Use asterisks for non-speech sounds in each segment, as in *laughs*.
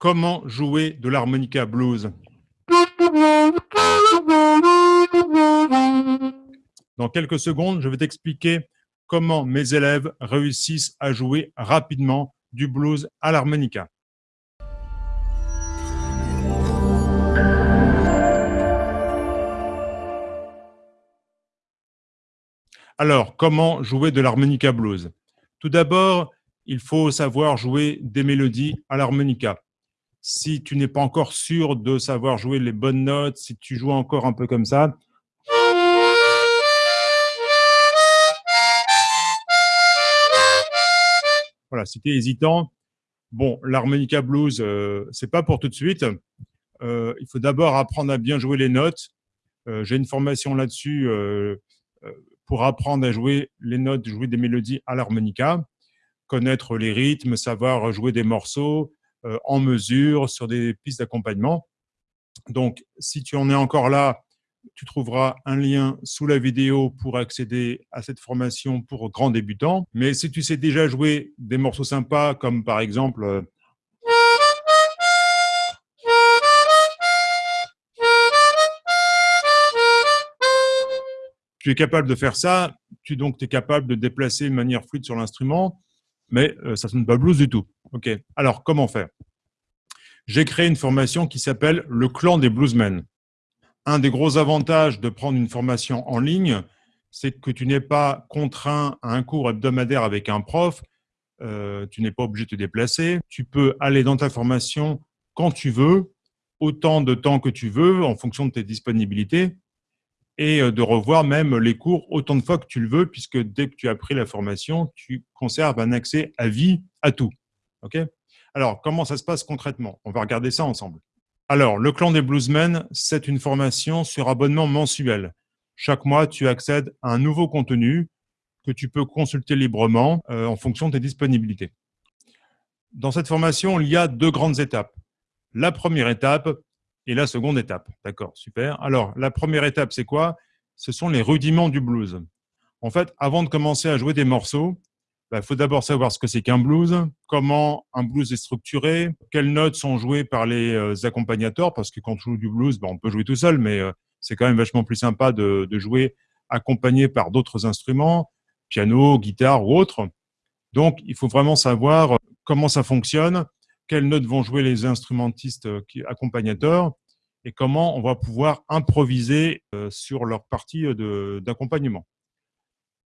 comment jouer de l'harmonica blues? Dans quelques secondes, je vais t'expliquer comment mes élèves réussissent à jouer rapidement du blues à l'harmonica. Alors, comment jouer de l'harmonica blues? Tout d'abord, il faut savoir jouer des mélodies à l'harmonica si tu n'es pas encore sûr de savoir jouer les bonnes notes, si tu joues encore un peu comme ça, voilà, si tu es hésitant, bon, l'harmonica blues, euh, c'est pas pour tout de suite. Euh, il faut d'abord apprendre à bien jouer les notes. Euh, j'ai une formation là-dessus pour apprendre à jouer les notes, jouer des mélodies à l'harmonica, connaître les rythmes, savoir jouer des morceaux, euh, en mesure sur des pistes d'accompagnement. Donc, si tu en es encore là, tu trouveras un lien sous la vidéo pour accéder à cette formation pour grands débutants. Mais si tu sais déjà jouer des morceaux sympas, comme par exemple euh, tu es capable de faire ça, tu donc es capable de déplacer de manière fluide sur l'instrument, mais euh, ça ne sonne pas blues du tout. Ok. Alors, comment faire? J'ai créé une formation qui s'appelle le clan des bluesmen. Un des gros avantages de prendre une formation en ligne, c'est que tu n'es pas contraint à un cours hebdomadaire avec un prof, euh, tu n'es pas obligé de te déplacer, tu peux aller dans ta formation quand tu veux, autant de temps que tu veux, en fonction de tes disponibilités, et euh, de revoir même les cours autant de fois que tu le veux, puisque dès que tu as pris la formation, tu conserves un accès à vie à tout. Ok? Alors, comment ça se passe concrètement? On va regarder ça ensemble. Alors, le clan des bluesmen, c'est une formation sur abonnement mensuel. Chaque mois, tu accèdes à un nouveau contenu que tu peux consulter librement euh, en fonction de tes disponibilités. Dans cette formation, il y a deux grandes étapes. La première étape, et la seconde étape. D'accord, super. Alors, la première étape, c'est quoi? Ce sont les rudiments du blues. En fait, avant de commencer à jouer des morceaux, il bah, faut d'abord savoir ce que c'est qu'un blues, comment un blues est structuré, quelles notes sont jouées par les euh, accompagnateurs, parce que quand on joue du blues, bah, on peut jouer tout seul, mais euh, c'est quand même vachement plus sympa de, de jouer accompagné par d'autres instruments, piano, guitare ou autre. Donc, il faut vraiment savoir comment ça fonctionne, quelles notes vont jouer les instrumentistes euh, accompagnateurs et comment on va pouvoir improviser euh, sur leur partie euh, d'accompagnement.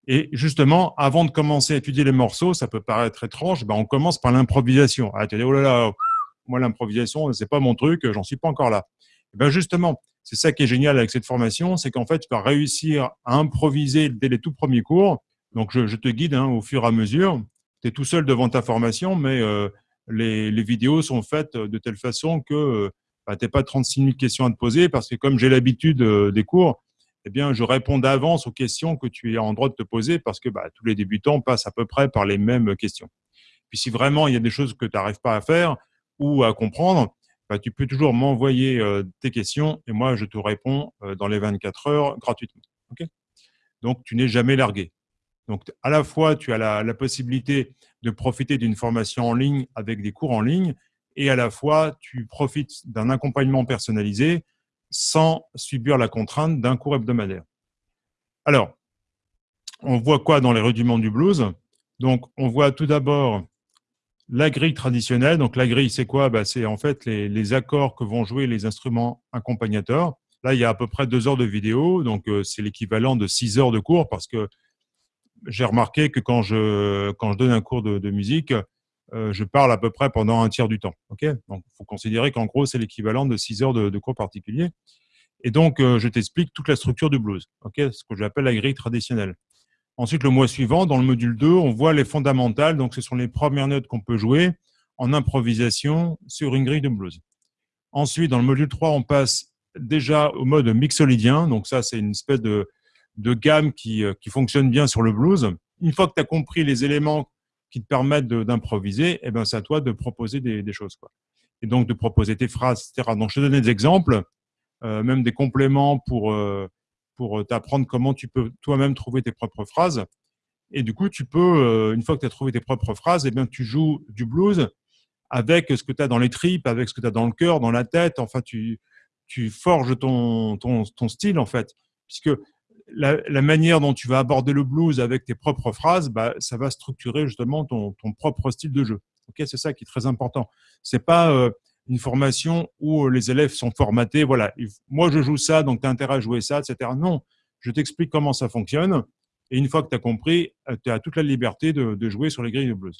Et justement, avant de commencer à étudier les morceaux, ça peut paraître étrange, ben on commence par l'improvisation. Ah, tu dis, oh là là, moi l'improvisation, c'est pas mon truc, j'en suis pas encore là. Et ben justement, c'est ça qui est génial avec cette formation, c'est qu'en fait, tu vas réussir à improviser dès les tout premiers cours. Donc, je, te guide hein, au fur et à mesure. Tu es tout seul devant ta formation, mais les, vidéos sont faites de telle façon que bah, tu n'as pas 36 000 questions à te poser parce que comme j'ai l'habitude euh, des cours, eh bien, je réponds d'avance aux questions que tu es en droit de te poser parce que bah, tous les débutants passent à peu près par les mêmes questions. Puis si vraiment il y a des choses que tu n'arrives pas à faire ou à comprendre, bah, tu peux toujours m'envoyer euh, tes questions et moi, je te réponds euh, dans les 24 heures gratuitement. Donc, tu n'es jamais largué. Donc, à la fois, tu as la, possibilité de profiter d'une formation en ligne avec des cours en ligne, et à la fois, tu profites d'un accompagnement personnalisé sans subir la contrainte d'un cours hebdomadaire. Alors, on voit quoi dans les rudiments du blues? Donc, on voit tout d'abord la grille traditionnelle. Donc, la grille, c'est quoi? Bah, C'est en fait les, accords que vont jouer les instruments accompagnateurs. Là, il y a à peu près deux heures de vidéo, donc euh, c'est l'équivalent de six heures de cours parce que j'ai remarqué que quand je, quand je donne un cours de, musique, je parle à peu près pendant un tiers du temps. Ok? Donc, il faut considérer qu'en gros, c'est l'équivalent de 6 heures de, cours particuliers. Et donc, euh, je t'explique toute la structure du blues, ce que j'appelle la grille traditionnelle. Ensuite, le mois suivant, dans le module 2, on voit les fondamentales. Donc, ce sont les premières notes qu'on peut jouer en improvisation sur une grille de blues. Ensuite, dans le module 3, on passe déjà au mode mixolydien. Donc, ça, c'est une espèce de, de gamme qui, euh, qui fonctionne bien sur le blues. Une fois que tu as compris les éléments qui te permettent d'improviser, eh ben, c'est à toi de proposer des, choses. Quoi. Et donc, de proposer tes phrases, etc. Donc, je te donne des exemples, euh, même des compléments pour, euh, pour t'apprendre comment tu peux toi-même trouver tes propres phrases. Et du coup, tu peux, une fois que tu as trouvé tes propres phrases, eh bien, tu joues du blues avec ce que tu as dans les tripes, avec ce que tu as dans le cœur, dans la tête. Enfin, tu, tu forges ton, ton, ton style, en fait. Puisque la, la, manière dont tu vas aborder le blues avec tes propres phrases, bah, ça va structurer justement ton, ton propre style de jeu. Ok, c'est ça qui est très important. C'est pas euh, une formation où les élèves sont formatés. Voilà, moi je joue ça, donc tu as intérêt à jouer ça, etc. Non, je t'explique comment ça fonctionne. Et une fois que tu as compris, euh, tu as toute la liberté de, de, jouer sur les grilles de blues.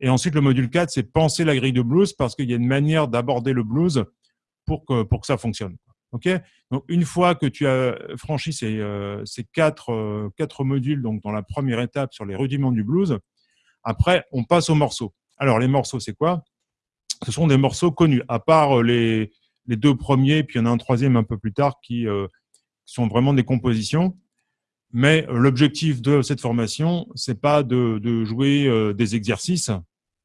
Et ensuite, le module 4, c'est penser la grille de blues parce qu'il y a une manière d'aborder le blues pour que, pour que ça fonctionne. Donc, une fois que tu as franchi ces, euh, ces quatre, euh, quatre modules, donc dans la première étape sur les rudiments du blues, après, on passe aux morceaux. Alors, les morceaux, c'est quoi? Ce sont des morceaux connus, à part les, les deux premiers, puis il y en a un troisième un peu plus tard qui euh, sont vraiment des compositions. Mais l'objectif de cette formation, c'est pas de, de jouer euh, des exercices.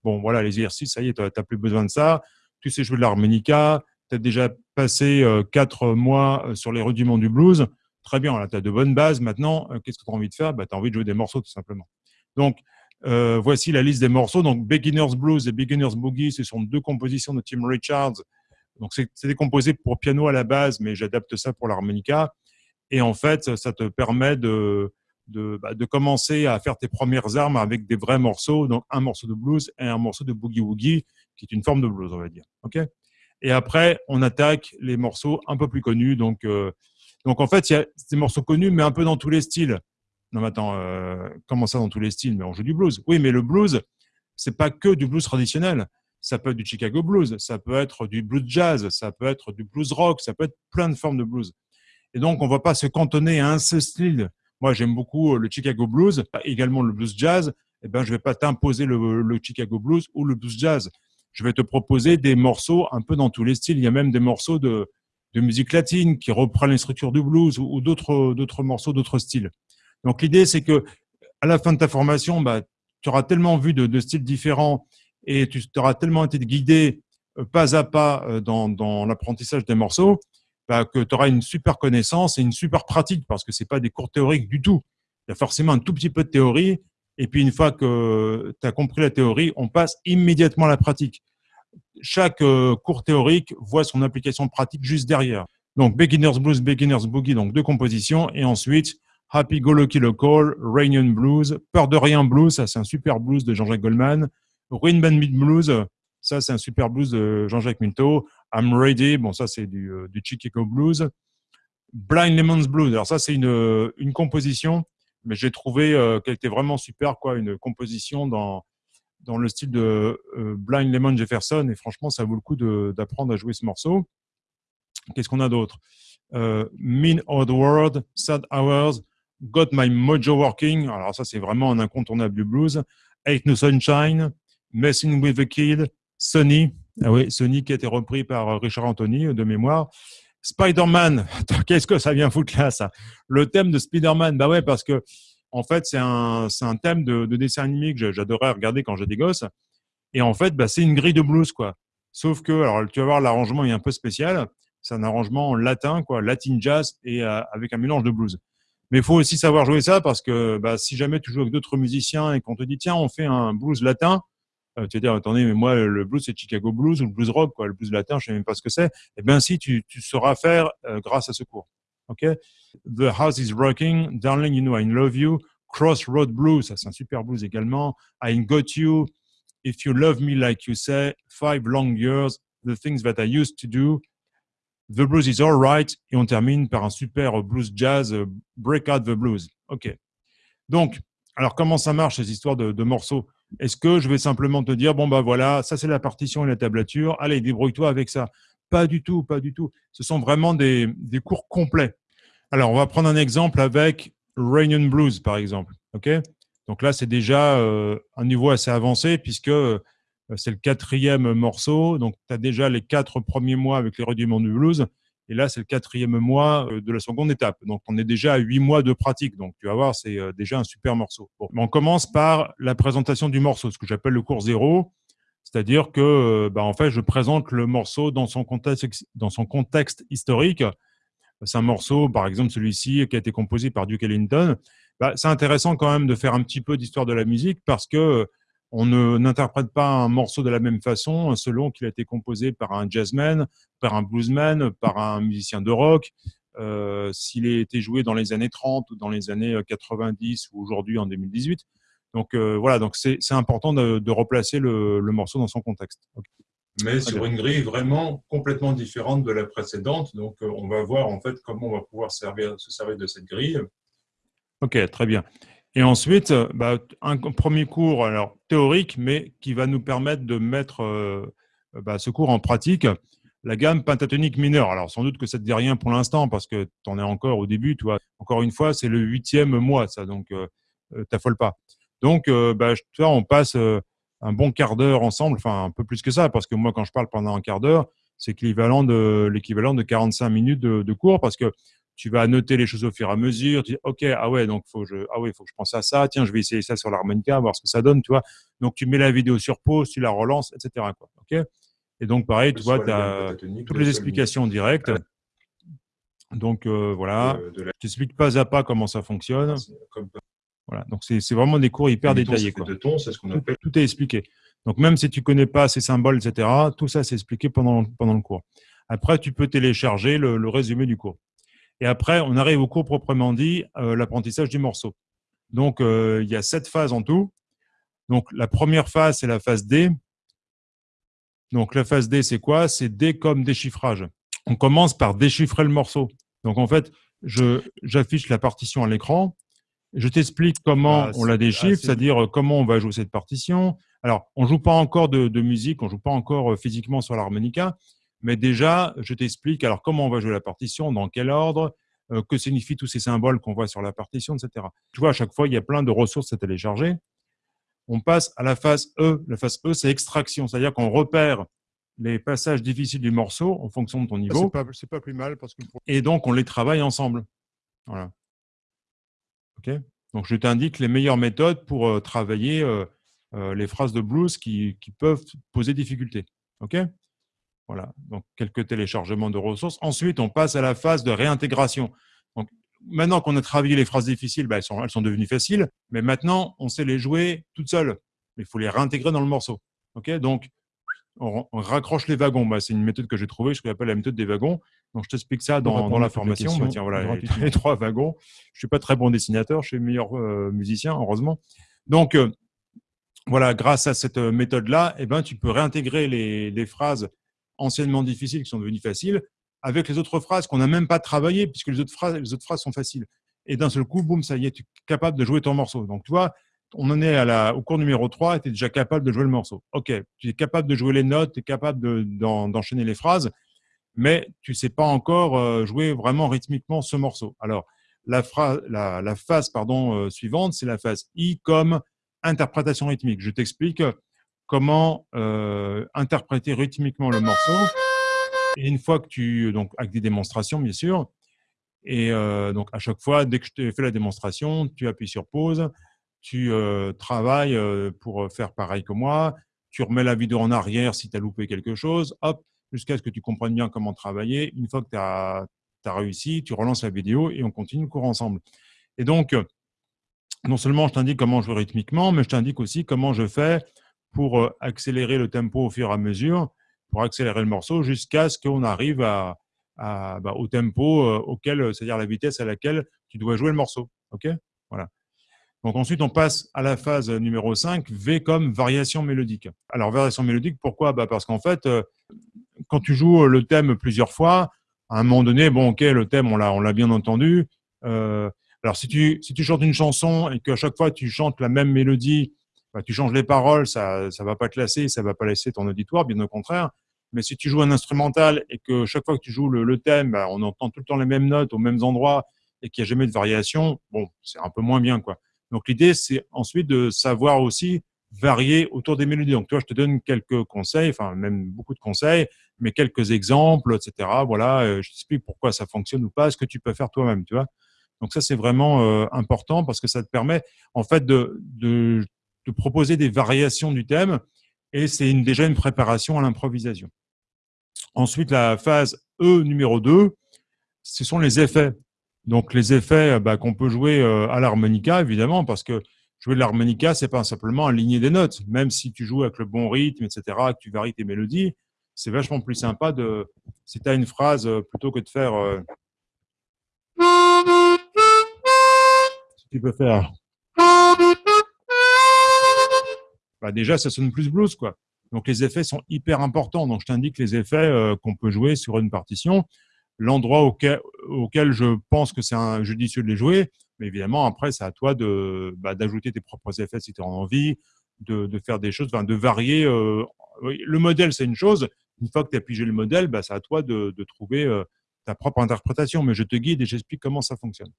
Bon, voilà, les exercices, ça y est, tu n'as plus besoin de ça. Tu sais jouer de l'harmonica, tu déjà passé euh, quatre mois euh, sur les rudiments du blues. Très bien, là, tu as de bonnes bases. Maintenant, qu'est-ce que tu as envie de faire? Bah, Tu as envie de jouer des morceaux, tout simplement. Donc, euh, voici la liste des morceaux. Donc, Beginner's Blues et Beginner's Boogie, ce sont deux compositions de Tim Richards. Donc, c'est décomposé pour piano à la base, mais j'adapte ça pour l'harmonica. Et en fait, ça te permet de, de, bah, de, commencer à faire tes premières armes avec des vrais morceaux, donc un morceau de blues et un morceau de boogie-woogie, qui est une forme de blues, on va dire. ok? Et après, on attaque les morceaux un peu plus connus. Donc, euh, donc en fait, il y a des morceaux connus, mais un peu dans tous les styles. Non, mais attends, euh, comment ça dans tous les styles? Mais on joue du blues. Oui, mais le blues, c'est pas que du blues traditionnel. Ça peut être du Chicago blues, ça peut être du blues jazz, ça peut être du blues rock, ça peut être plein de formes de blues. Et donc, on ne va pas se cantonner à un seul style. Moi, j'aime beaucoup le Chicago Blues, également le blues jazz. Eh ben, je ne vais pas t'imposer le, Chicago Blues ou le blues jazz. Je vais te proposer des morceaux un peu dans tous les styles. Il y a même des morceaux de, de musique latine qui reprennent les structures du blues ou, d'autres, d'autres morceaux, d'autres styles. Donc, l'idée, c'est que à la fin de ta formation, bah, tu auras tellement vu de, de, styles différents et tu auras tellement été guidé euh, pas à pas euh, dans, dans l'apprentissage des morceaux bah, que tu auras une super connaissance et une super pratique parce que c'est pas des cours théoriques du tout. Il y a forcément un tout petit peu de théorie et puis une fois que tu as compris la théorie, on passe immédiatement à la pratique. Chaque euh, cours théorique voit son application pratique juste derrière. Donc Beginner's Blues, Beginner's Boogie, donc deux compositions et ensuite Happy Go Lucky Local, Rainian Blues, Peur de rien blues, ça c'est un super blues de Jean-Jacques Goldman, Ruin Band Blues, ça c'est un super blues de Jean-Jacques Minto, I'm Ready, bon ça c'est du, euh, du, Chicago Blues. Blind Lemon's Blues, alors ça c'est une, euh, une composition, mais j'ai trouvé euh, qu'elle était vraiment super, quoi, une composition dans, dans le style de euh, Blind Lemon Jefferson, et franchement ça vaut le coup d'apprendre à jouer ce morceau. Qu'est-ce qu'on a d'autre? Euh, Mean the World, Sad Hours, Got My Mojo Working, alors ça c'est vraiment un incontournable du blues. Ain't No Sunshine, Messing with the Kid, Sunny, ah oui, Sonic qui a été repris par Richard Anthony de mémoire. Spider-Man, *laughs* qu'est-ce que ça vient foutre là, ça? Le thème de Spider-Man, bah ouais, parce que en fait, c'est un, un thème de, de dessin animé que j'adorais regarder quand j'étais des gosses. Et en fait, bah, c'est une grille de blues, quoi. Sauf que, alors, tu vas voir, l'arrangement est un peu spécial. C'est un arrangement en latin, quoi, latin jazz, et euh, avec un mélange de blues. Mais il faut aussi savoir jouer ça parce que bah, si jamais tu joues avec d'autres musiciens et qu'on te dit, tiens, on fait un blues latin, euh, tu vas dire, attendez, mais moi, le blues, c'est Chicago Blues ou le blues rock, quoi. Le blues latin, je sais même pas ce que c'est. Eh bien, si, tu, tu sauras faire euh, grâce à ce cours. OK? The House is Rocking, Darling, You Know I Love You, Crossroad Blues, ça c'est un super blues également. I Got You, If You Love Me Like You Say, Five Long Years, The Things That I Used to Do, The Blues is Alright, et on termine par un super blues jazz, euh, Break Out the Blues. OK. Donc, alors comment ça marche ces histoires de, de morceaux? Est-ce que je vais simplement te dire, bon, bah voilà, ça c'est la partition et la tablature, allez, débrouille-toi avec ça Pas du tout, pas du tout. Ce sont vraiment des, des cours complets. Alors, on va prendre un exemple avec Rainian Blues, par exemple. ok? Donc là, c'est déjà euh, un niveau assez avancé puisque euh, c'est le quatrième morceau. Donc, tu as déjà les quatre premiers mois avec les rudiments du blues. Et là, c'est le quatrième mois euh, de la seconde étape. Donc, on est déjà à huit mois de pratique. Donc, tu vas voir, c'est euh, déjà un super morceau. on commence par la présentation du morceau, ce que j'appelle le cours zéro. C'est-à-dire que, euh, bah, en fait, je présente le morceau dans son contexte, historique. C'est un morceau, par exemple, celui-ci, qui a été composé par Duke Ellington. Bah, c'est intéressant quand même de faire un petit peu d'histoire de la musique parce que on n'interprète pas un morceau de la même façon selon qu'il a été composé par un jazzman, par un bluesman, par un musicien de rock, euh, s'il a été joué dans les années 30 ou dans les années 90 ou aujourd'hui en 2018. Donc euh, voilà, donc c'est important de, replacer le, morceau dans son contexte. Mais sur une grille vraiment complètement différente de la précédente. Donc euh, on va voir en fait comment on va pouvoir servir, se servir de cette grille. Ok, très bien. Et ensuite, euh, bah, un premier cours alors, théorique, mais qui va nous permettre de mettre euh, bah, ce cours en pratique, la gamme pentatonique mineure. Alors, sans doute que ça ne te dit rien pour l'instant, parce que tu es encore au début. Tu. Encore une fois, c'est le huitième mois, ça, donc euh, euh t'affole pas. Donc, bah, tu vois, on passe un bon quart d'heure ensemble, enfin un peu plus que ça, parce que moi, quand je parle pendant un quart d'heure, c'est l'équivalent de, l'équivalent de 45 minutes de, de cours, parce que tu vas noter les choses au fur et à mesure. Tu dis, OK, ah ouais, donc faut je, ah ouais, faut que je pense à ça. Tiens, je vais essayer ça sur l'harmonica, voir ce que ça donne, tu vois. Donc, tu mets la vidéo sur pause, tu la relances, etc. Quoi, OK Et donc, pareil, tu vois, tu as toutes les explications directes. Donc, euh, voilà. Je t'explique pas à pas comment ça fonctionne. Voilà. Donc, c'est vraiment des cours hyper détaillés. Quoi. De ton, ce qu'on appelle. Tout, est expliqué. Donc, même si tu connais pas ces symboles, etc., tout ça, c'est expliqué pendant, pendant le cours. Après, tu peux télécharger le résumé du cours. Et après, on arrive au cours proprement dit, euh, l'apprentissage du morceau. Donc, euh, il y a sept phases en tout. Donc, la première phase, c'est la phase D. Donc, la phase D, c'est quoi? C'est D comme déchiffrage. On commence par déchiffrer le morceau. Donc, en fait, j'affiche la partition à l'écran. Je t'explique comment ah, on la déchiffre, c'est-à-dire euh, comment on va jouer cette partition. Alors, on ne joue pas encore de, de musique, on ne joue pas encore physiquement sur l'harmonica, mais déjà, je t'explique alors comment on va jouer la partition, dans quel ordre, euh, que signifient tous ces symboles qu'on voit sur la partition, etc. Tu vois, à chaque fois, il y a plein de ressources à télécharger. On passe à la phase E. La phase E, c'est extraction, c'est-à-dire qu'on repère les passages difficiles du morceau en fonction de ton niveau. C'est pas, pas plus mal. parce que Et donc, on les travaille ensemble. Voilà. OK Donc, je t'indique les meilleures méthodes pour euh, travailler euh, les phrases de blues qui, qui peuvent poser difficulté. OK? Voilà, donc quelques téléchargements de ressources. Ensuite, on passe à la phase de réintégration. Donc, maintenant qu'on a travaillé les phrases difficiles, ben, elles, sont, elles sont devenues faciles, mais maintenant, on sait les jouer toutes seules. Il faut les réintégrer dans le morceau. Ok? Donc, on, raccroche les wagons. Ben, c'est une méthode que j'ai trouvée, je l'appelle la méthode des wagons. Donc, je t'explique ça dans, dans la formation. Ben, tiens, voilà, *laughs* les, trois wagons. Je suis pas très bon dessinateur, je suis meilleur euh, musicien, heureusement. Donc, euh, voilà, grâce à cette méthode-là, eh ben, tu peux réintégrer les, les phrases anciennement difficiles qui sont devenues faciles, avec les autres phrases qu'on n'a même pas travaillées, puisque les autres phrases, les autres phrases sont faciles. Et d'un seul coup, boum, ça y est, tu es capable de jouer ton morceau. Donc, tu vois, on en est à la, au cours numéro 3, tu es déjà capable de jouer le morceau. OK, tu es capable de jouer les notes, tu es capable d'enchaîner les phrases, mais tu ne sais pas encore euh, jouer vraiment rythmiquement ce morceau. Alors, la, phrase, la, phase pardon, euh, suivante, c'est la phase I comme interprétation rythmique. Je t'explique comment euh, interpréter rythmiquement le morceau. Et une fois que tu, donc avec des démonstrations bien sûr, et euh, donc à chaque fois, dès que je t'ai fait la démonstration, tu appuies sur pause, tu euh, travailles pour faire pareil que moi, tu remets la vidéo en arrière si tu as loupé quelque chose, hop, jusqu'à ce que tu comprennes bien comment travailler. Une fois que tu as, as, réussi, tu relances la vidéo et on continue le cours ensemble. Et donc, non seulement je t'indique comment jouer rythmiquement, mais je t'indique aussi comment je fais pour euh, accélérer le tempo au fur et à mesure, pour accélérer le morceau jusqu'à ce qu'on arrive bah, au tempo euh, auquel, c'est-à-dire la vitesse à laquelle tu dois jouer le morceau. Ok? Voilà. Donc ensuite, on passe à la phase numéro 5, V comme variation mélodique. Alors, variation mélodique, pourquoi? Bah Parce qu'en fait, euh, quand tu joues le thème plusieurs fois, à un moment donné, bon, ok, le thème, on l'a bien entendu. alors, si tu, si tu chantes une chanson et qu'à chaque fois, tu chantes la même mélodie bah, tu changes les paroles, ça ne va pas te lasser, ça va pas laisser ton auditoire, bien au contraire. Mais si tu joues un instrumental et que chaque fois que tu joues le, thème, bah, on entend tout le temps les mêmes notes aux mêmes endroits et qu'il n'y a jamais de variation, bon, c'est un peu moins bien. quoi. Donc l'idée, c'est ensuite de savoir aussi varier autour des mélodies. Donc toi, je te donne quelques conseils, enfin même beaucoup de conseils, mais quelques exemples, etc. Voilà, euh, je t'explique pourquoi ça fonctionne ou pas, ce que tu peux faire toi-même, tu vois. Donc ça, c'est vraiment euh, important parce que ça te permet en fait de, de de proposer des variations du thème et c'est déjà une préparation à l'improvisation. Ensuite, la phase E numéro 2, ce sont les effets. Donc les effets bah, qu'on peut jouer euh, à l'harmonica, évidemment, parce que jouer de l'harmonica, c'est pas simplement aligner des notes. Même si tu joues avec le bon rythme, etc., que tu varies tes mélodies, c'est vachement plus sympa de, si tu une phrase, euh, plutôt que de faire, euh, tu peux faire, bah déjà, ça sonne plus blues, quoi. Donc, les effets sont hyper importants. Donc, je t'indique les effets euh, qu'on peut jouer sur une partition. L'endroit auquel, auquel, je pense que c'est judicieux de les jouer. Mais évidemment, après, c'est à toi bah, d'ajouter tes propres effets si tu as envie, de, de, faire des choses, de varier. Euh, le modèle, c'est une chose. Une fois que tu as pigé le modèle, bah, c'est à toi de, de trouver euh, ta propre interprétation. Mais je te guide et j'explique comment ça fonctionne.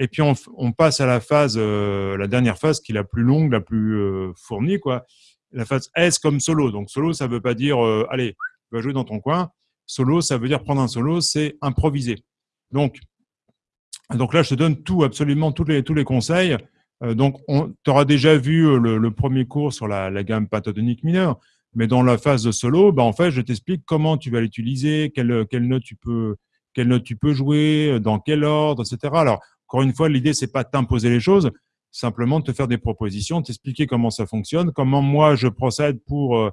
Et puis, on, passe à la phase, la dernière phase qui est la plus longue, la plus fournie, quoi la phase S comme solo. Donc solo, ça ne veut pas dire euh, allez, tu vas jouer dans ton coin. Solo, ça veut dire prendre un solo, c'est improviser. Donc, donc là, je te donne tout, absolument tous les, tous les conseils. Euh, donc, tu auras déjà vu euh, le, premier cours sur la, gamme pentatonique mineure, mais dans la phase de solo, bah, en fait, je t'explique comment tu vas l'utiliser, quelle, quelle, note tu peux, quelle note tu peux jouer, dans quel ordre, etc. Alors, encore une fois, l'idée, c'est pas de t'imposer les choses, simplement te faire des propositions, t'expliquer comment ça fonctionne, comment moi je procède pour euh,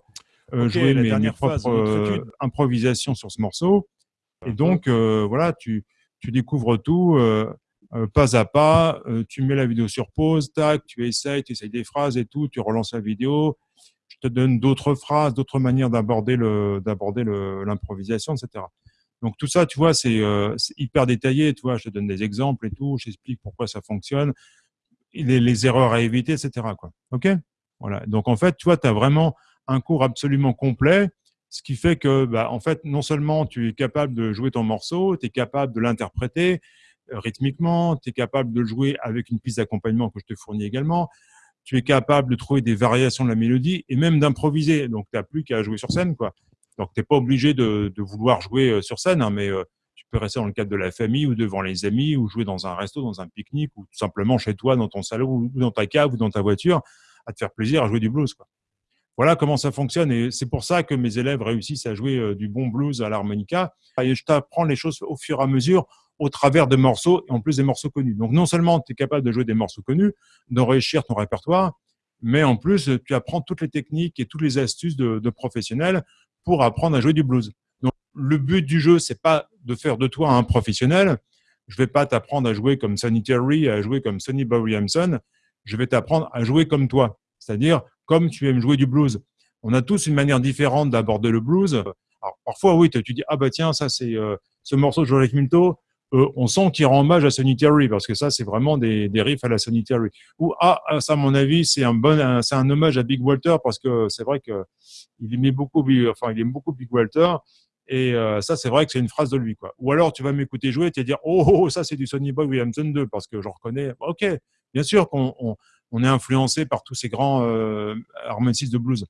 euh, jouer mes, mes propres euh, improvisations sur ce morceau. Et donc, voilà, tu, tu découvres tout pas à pas, tu mets la vidéo sur pause, tac, tu essayes, tu essayes des phrases et tout, tu relances la vidéo, je te donne d'autres phrases, d'autres manières d'aborder le d'aborder l'improvisation, etc. Donc tout ça, tu vois, c'est hyper détaillé, tu vois, je te donne des exemples et tout, j'explique pourquoi ça fonctionne les, erreurs à éviter, etc. OK? Voilà. Donc, en fait, tu vois, tu as vraiment un cours absolument complet, ce qui fait que, bah, en fait, non seulement tu es capable de jouer ton morceau, tu es capable de l'interpréter euh, rythmiquement, tu es capable de le jouer avec une piste d'accompagnement que je te fournis également, tu es capable de trouver des variations de la mélodie et même d'improviser. Donc, tu n'as plus qu'à jouer sur scène. quoi. Donc, tu n'es pas obligé de, vouloir jouer euh, sur scène, hein, mais euh, tu peux rester dans le cadre de la famille ou devant les amis ou jouer dans un resto, dans un pique-nique ou tout simplement chez toi, dans ton salon ou dans ta cave ou dans ta voiture à te faire plaisir à jouer du blues. Voilà comment ça fonctionne et c'est pour ça que mes élèves réussissent à jouer euh, du bon blues à l'harmonica. Et je t'apprends les choses au fur et à mesure au travers de morceaux et en plus des morceaux connus. Donc non seulement tu es capable de jouer des morceaux connus, d'enrichir ton répertoire, mais en plus tu apprends toutes les techniques et toutes les astuces de professionnels pour apprendre à jouer du blues le but du jeu, c'est pas de faire de toi un professionnel. Je vais pas t'apprendre à jouer comme Sonny Terry, à jouer comme Sonny Williamson. Je vais t'apprendre à jouer comme toi, c'est-à-dire comme tu aimes jouer du blues. On a tous une manière différente d'aborder le blues. Alors, parfois, oui, tu dis, ah bah tiens, ça c'est euh, ce morceau de George Minto, euh, on sent qu'il rend hommage à Sonny Terry parce que ça, c'est vraiment des, riffs à la Sonny Terry. Ou ah, ah ça, à mon avis, c'est un bon, c'est un hommage à Big Walter parce que c'est vrai que il aimait beaucoup, enfin, il aime beaucoup Big Walter et euh, ça, c'est vrai que c'est une phrase de lui. Quoi. Ou alors, tu vas m'écouter jouer et vas dire oh, oh, oh, ça, c'est du Sonny Boy Williamson 2, parce que je reconnais. Ok, bien sûr qu'on on, est influencé par tous ces grands euh, de blues.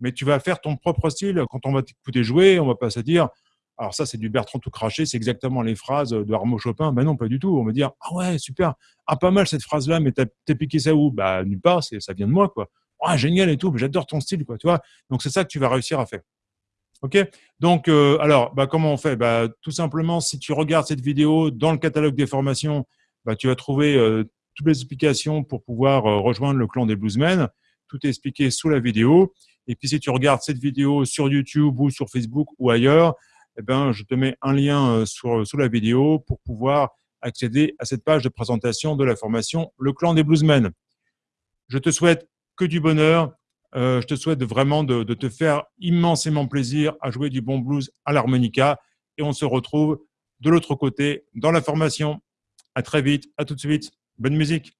Mais tu vas faire ton propre style. Quand on va t'écouter jouer, on va pas se dire alors ça, c'est du Bertrand tout craché, c'est exactement les phrases de Armand Chopin. Ben non, pas du tout. On va dire ah ouais, super, ah pas mal cette phrase-là, mais t'as piqué ça où? Bah nulle part, ça vient de moi quoi. Ah génial et tout, j'adore ton style quoi, tu vois. Donc c'est ça que tu vas réussir à faire. OK? Donc, euh, alors, bah, comment on fait? Bah, Tout simplement, si tu regardes cette vidéo dans le catalogue des formations, bah, tu vas trouver euh, toutes les explications pour pouvoir euh, rejoindre le clan des bluesmen. Tout est expliqué sous la vidéo. Et puis, si tu regardes cette vidéo sur YouTube ou sur Facebook ou ailleurs, eh ben, je te mets un lien sur, sous la vidéo pour pouvoir accéder à cette page de présentation de la formation Le clan des bluesmen. Je te souhaite que du bonheur, euh, je te souhaite vraiment de, te faire immensément plaisir à jouer du bon blues à l'harmonica. Et on se retrouve de l'autre côté dans la formation. À très vite, à tout de suite. Bonne musique.